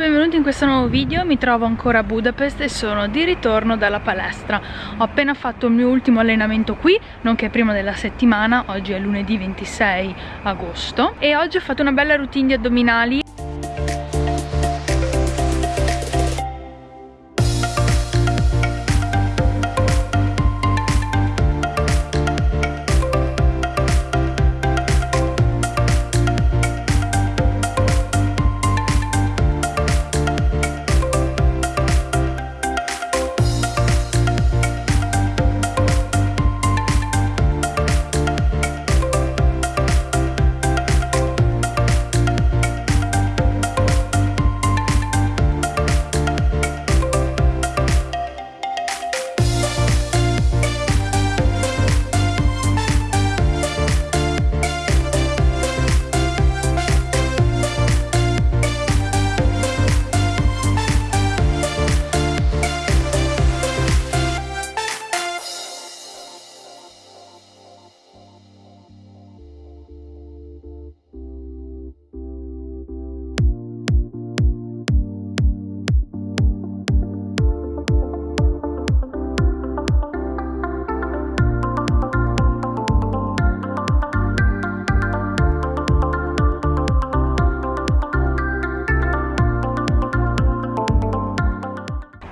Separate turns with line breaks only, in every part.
Benvenuti in questo nuovo video, mi trovo ancora a Budapest e sono di ritorno dalla palestra. Ho appena fatto il mio ultimo allenamento qui, nonché prima della settimana, oggi è lunedì 26 agosto E oggi ho fatto una bella routine di addominali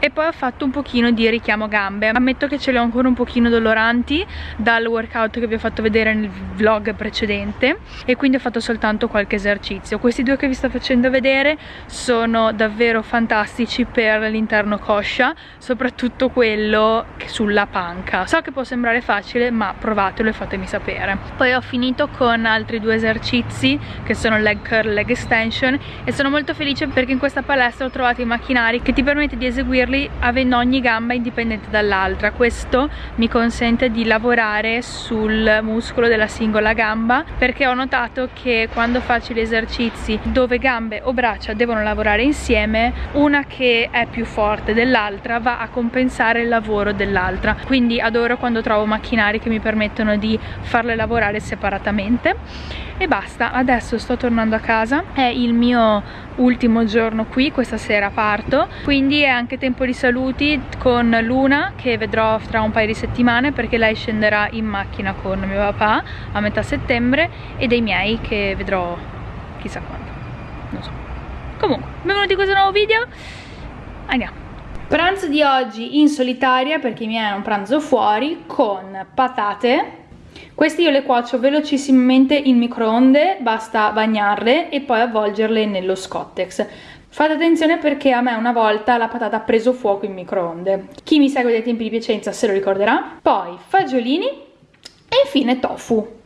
e poi ho fatto un pochino di richiamo gambe. Ammetto che ce le ho ancora un pochino doloranti dal workout che vi ho fatto vedere nel vlog precedente. E quindi ho fatto soltanto qualche esercizio. Questi due che vi sto facendo vedere sono davvero fantastici per l'interno coscia soprattutto quello sulla panca. So che può sembrare facile ma provatelo e fatemi sapere. Poi ho finito con altri due esercizi che sono leg curl leg extension e sono molto felice perché in questa palestra ho trovato i macchinari che ti permette di eseguirli poi avendo ogni gamba indipendente dall'altra. Questo mi consente di lavorare sul muscolo della singola gamba perché ho notato che quando faccio gli esercizi dove gambe o braccia devono lavorare insieme una che è più forte dell'altra va a compensare il lavoro dell'altra. Quindi adoro quando trovo macchinari che mi permettono di farle lavorare separatamente. E basta adesso sto tornando a casa. È il mio ultimo giorno qui questa sera parto. Quindi è anche tempo di saluti con Luna che vedrò tra un paio di settimane perché lei scenderà in macchina con mio papà a metà settembre e dei miei che vedrò chissà quando non so. Comunque benvenuti in questo nuovo video. Andiamo. Pranzo di oggi in solitaria perché i miei hanno un pranzo fuori con patate. Queste io le cuocio velocissimamente in microonde, basta bagnarle e poi avvolgerle nello scottex. Fate attenzione perché a me una volta la patata ha preso fuoco in microonde. Chi mi segue dai tempi di Piacenza se lo ricorderà. Poi fagiolini e infine tofu.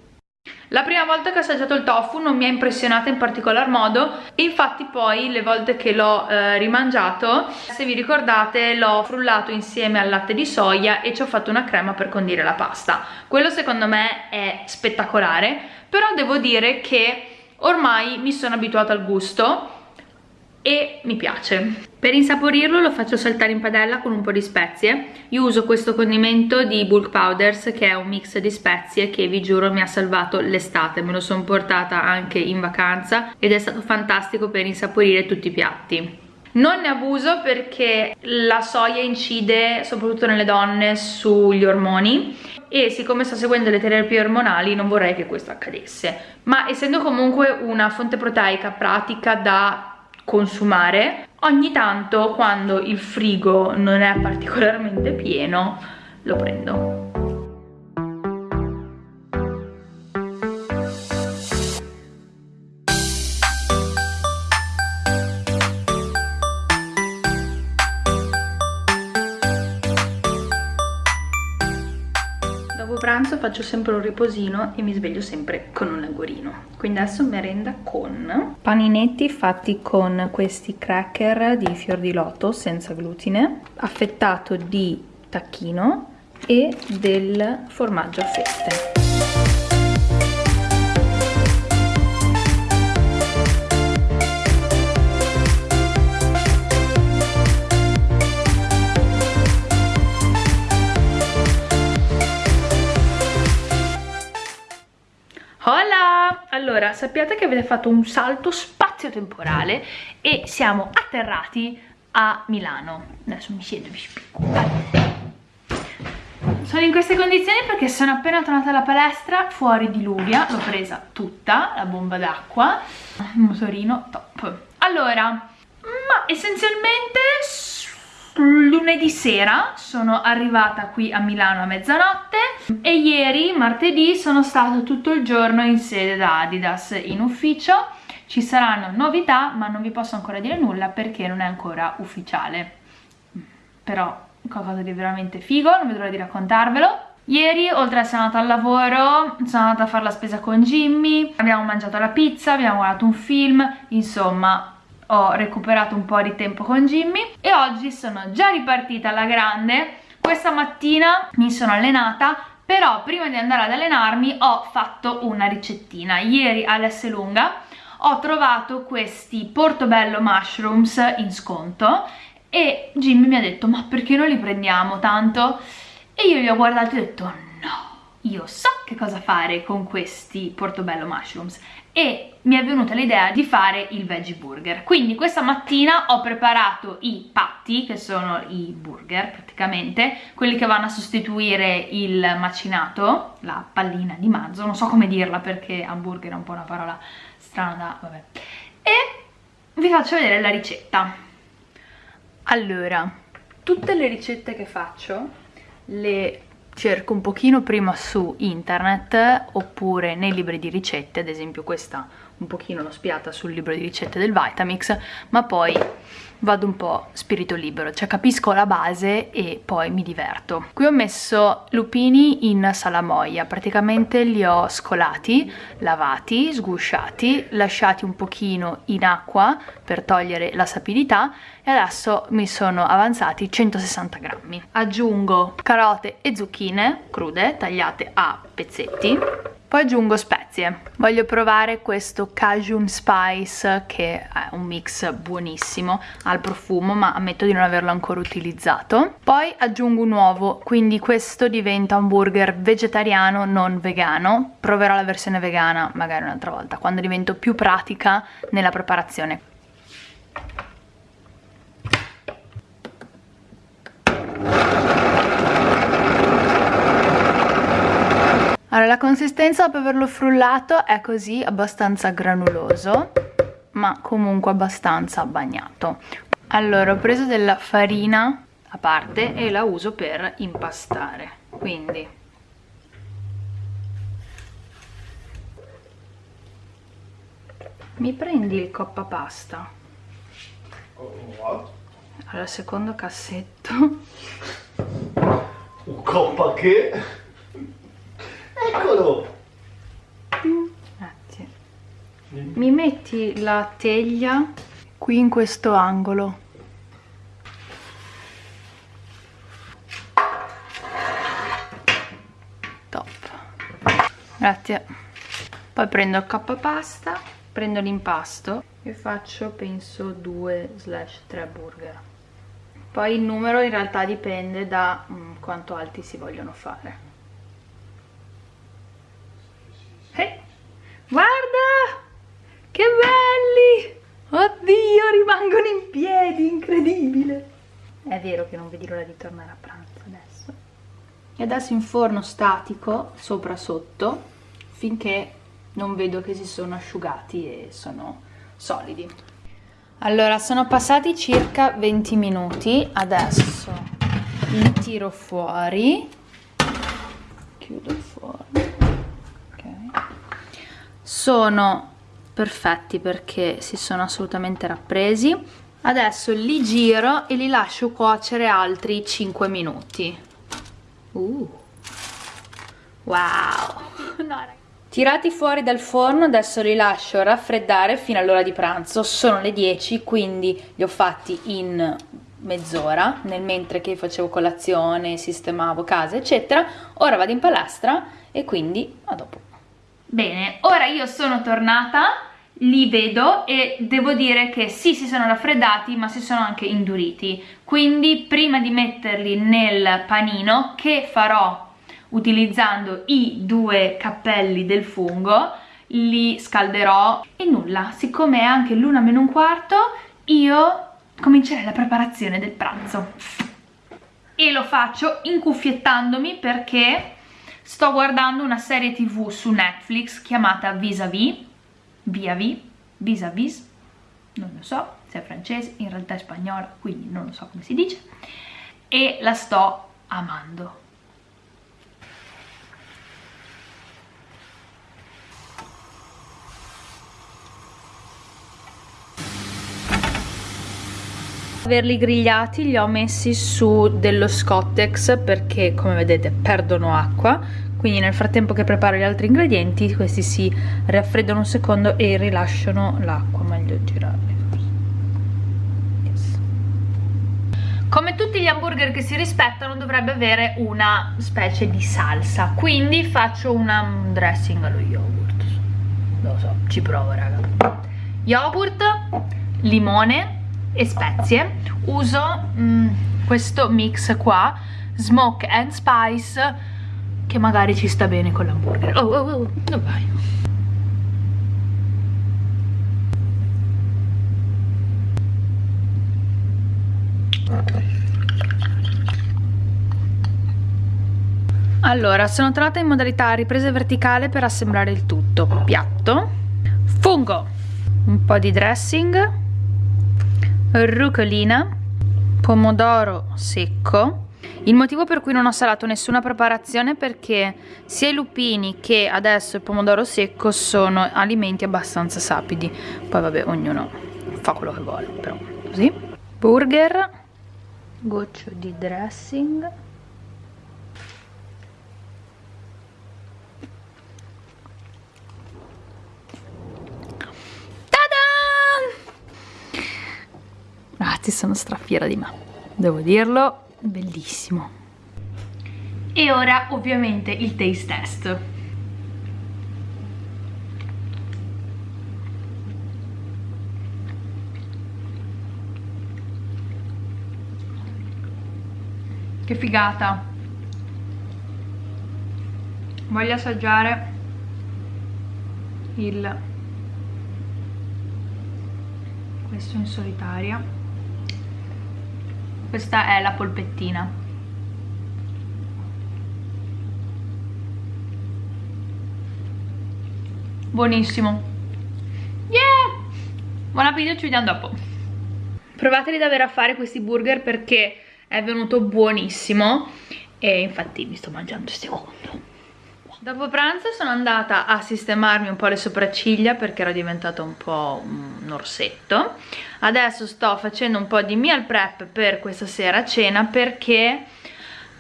La prima volta che ho assaggiato il tofu non mi ha impressionata in particolar modo infatti poi le volte che l'ho eh, rimangiato, se vi ricordate, l'ho frullato insieme al latte di soia e ci ho fatto una crema per condire la pasta. Quello secondo me è spettacolare, però devo dire che ormai mi sono abituata al gusto e mi piace. Per insaporirlo lo faccio saltare in padella con un po' di spezie. Io uso questo condimento di Bulk Powders che è un mix di spezie che vi giuro mi ha salvato l'estate. Me lo sono portata anche in vacanza ed è stato fantastico per insaporire tutti i piatti. Non ne abuso perché la soia incide soprattutto nelle donne sugli ormoni e siccome sto seguendo le terapie ormonali non vorrei che questo accadesse ma essendo comunque una fonte proteica pratica da consumare ogni tanto quando il frigo non è particolarmente pieno lo prendo pranzo faccio sempre un riposino e mi sveglio sempre con un languorino quindi adesso merenda con paninetti fatti con questi cracker di fior di loto senza glutine affettato di tacchino e del formaggio a fette Allora, sappiate che avete fatto un salto spazio-temporale e siamo atterrati a Milano. Adesso mi siedo vi spiego. Sono in queste condizioni perché sono appena tornata dalla palestra, fuori diluvia, l'ho presa tutta, la bomba d'acqua, il motorino top. Allora, ma essenzialmente lunedì sera sono arrivata qui a Milano a mezzanotte e ieri, martedì, sono stata tutto il giorno in sede da Adidas in ufficio. Ci saranno novità, ma non vi posso ancora dire nulla perché non è ancora ufficiale. Però qualcosa di veramente figo, non vedo l'ora di raccontarvelo. Ieri, oltre ad essere andata al lavoro, sono andata a fare la spesa con Jimmy, abbiamo mangiato la pizza, abbiamo guardato un film, insomma ho recuperato un po' di tempo con Jimmy e oggi sono già ripartita alla grande. Questa mattina mi sono allenata, però prima di andare ad allenarmi ho fatto una ricettina. Ieri all'S Lunga ho trovato questi portobello mushrooms in sconto e Jimmy mi ha detto ma perché non li prendiamo tanto? E io gli ho guardato e ho detto no, io so che cosa fare con questi portobello mushrooms e mi è venuta l'idea di fare il veggie burger. Quindi questa mattina ho preparato i patti che sono i burger praticamente quelli che vanno a sostituire il macinato la pallina di manzo non so come dirla perché hamburger è un po' una parola strana vabbè. E vi faccio vedere la ricetta. Allora, tutte le ricette che faccio le cerco un pochino prima su internet oppure nei libri di ricette, ad esempio questa un pochino l'ho spiata sul libro di ricette del Vitamix, ma poi vado un po' spirito libero, cioè capisco la base e poi mi diverto. Qui ho messo lupini in salamoia, praticamente li ho scolati, lavati, sgusciati, lasciati un pochino in acqua per togliere la sapidità e adesso mi sono avanzati 160 grammi. Aggiungo carote e zucchine crude tagliate a pezzetti poi aggiungo spezie. Voglio provare questo Cajun Spice che è un mix buonissimo, ha il profumo ma ammetto di non averlo ancora utilizzato. Poi aggiungo un uovo, quindi questo diventa un burger vegetariano non vegano. Proverò la versione vegana magari un'altra volta, quando divento più pratica nella preparazione. Allora, la consistenza dopo averlo frullato è così, abbastanza granuloso, ma comunque abbastanza bagnato. Allora, ho preso della farina a parte e la uso per impastare, quindi... Mi prendi il coppa pasta? Allora, secondo cassetto.
Un coppa che? Eccolo!
Grazie. Mi metti la teglia qui in questo angolo. Top. Grazie. Poi prendo il coppa pasta, prendo l'impasto e faccio penso 2 slash 3 burger. Poi il numero in realtà dipende da mm, quanto alti si vogliono fare. Oddio, rimangono in piedi, incredibile! È vero che non vedi l'ora di tornare a pranzo adesso. E adesso in forno statico, sopra sotto, finché non vedo che si sono asciugati e sono solidi. Allora, sono passati circa 20 minuti, adesso li tiro fuori, chiudo il forno sono perfetti perché si sono assolutamente rappresi. Adesso li giro e li lascio cuocere altri 5 minuti. Uh. wow. Tirati fuori dal forno adesso li lascio raffreddare fino all'ora di pranzo. Sono le 10 quindi li ho fatti in mezz'ora nel mentre che facevo colazione sistemavo casa eccetera. Ora vado in palestra e quindi a dopo Bene, ora io sono tornata, li vedo e devo dire che sì, si sono raffreddati ma si sono anche induriti. Quindi prima di metterli nel panino, che farò utilizzando i due cappelli del fungo, li scalderò e nulla, siccome è anche l'una meno un quarto io comincerei la preparazione del pranzo e lo faccio incuffiettandomi perché sto guardando una serie tv su Netflix chiamata Vis-a-vis Via-vis, Vis-a-vis non lo so se è francese, in realtà è spagnola quindi non lo so come si dice e la sto amando averli grigliati li ho messi su dello Scottex perché come vedete perdono acqua. Quindi nel frattempo che preparo gli altri ingredienti questi si raffreddano un secondo e rilasciano l'acqua meglio girarli yes. come tutti gli hamburger che si rispettano dovrebbe avere una specie di salsa. Quindi faccio una, un dressing allo yogurt. Lo so, ci provo raga. Yogurt, limone e spezie. Uso mm, questo mix qua smoke and spice che magari ci sta bene con l'hamburger. Oh oh oh dove vai? Allora, sono tornata in modalità ripresa verticale per assemblare il tutto. Piatto, fungo, un po' di dressing, rucolina, pomodoro secco. Il motivo per cui non ho salato nessuna preparazione è perché sia i lupini che adesso il pomodoro secco sono alimenti abbastanza sapidi. Poi vabbè, ognuno fa quello che vuole, però così. Burger, goccio di dressing. Ragazzi sono strafiera di me. Devo dirlo bellissimo. E ora ovviamente il taste test. Che figata. Voglio assaggiare il questo in solitaria questa è la polpettina. Buonissimo. Yeah! Buon appetito ci vediamo dopo. Provateli davvero a fare questi burger perché è venuto buonissimo e infatti mi sto mangiando il secondo Dopo pranzo sono andata a sistemarmi un po' le sopracciglia perché ero diventato un po' un orsetto. Adesso sto facendo un po' di meal prep per questa sera a cena perché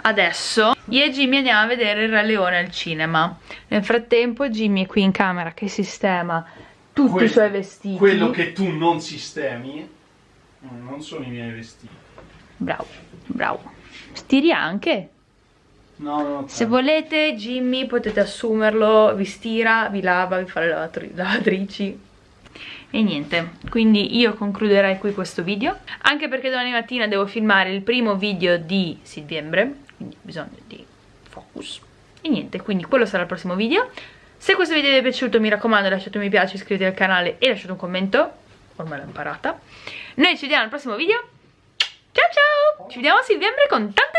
adesso io e Jimmy andiamo a vedere il Re Leone al cinema. Nel frattempo Jimmy è qui in camera che sistema tutti que i suoi vestiti.
Quello che tu non sistemi non sono i miei vestiti.
Bravo, bravo. Stiri anche.
No, no,
Se volete Jimmy potete assumerlo, vi stira, vi lava, vi fa le lavatri lavatrici. E niente, quindi io concluderei qui questo video. Anche perché domani mattina devo filmare il primo video di settembre quindi bisogno di focus. E niente, quindi quello sarà il prossimo video. Se questo video vi è piaciuto mi raccomando lasciate un mi piace, iscrivetevi al canale e lasciate un commento. Ormai l'ho imparata. Noi ci vediamo al prossimo video. Ciao ciao! Ci vediamo a settembre con tanti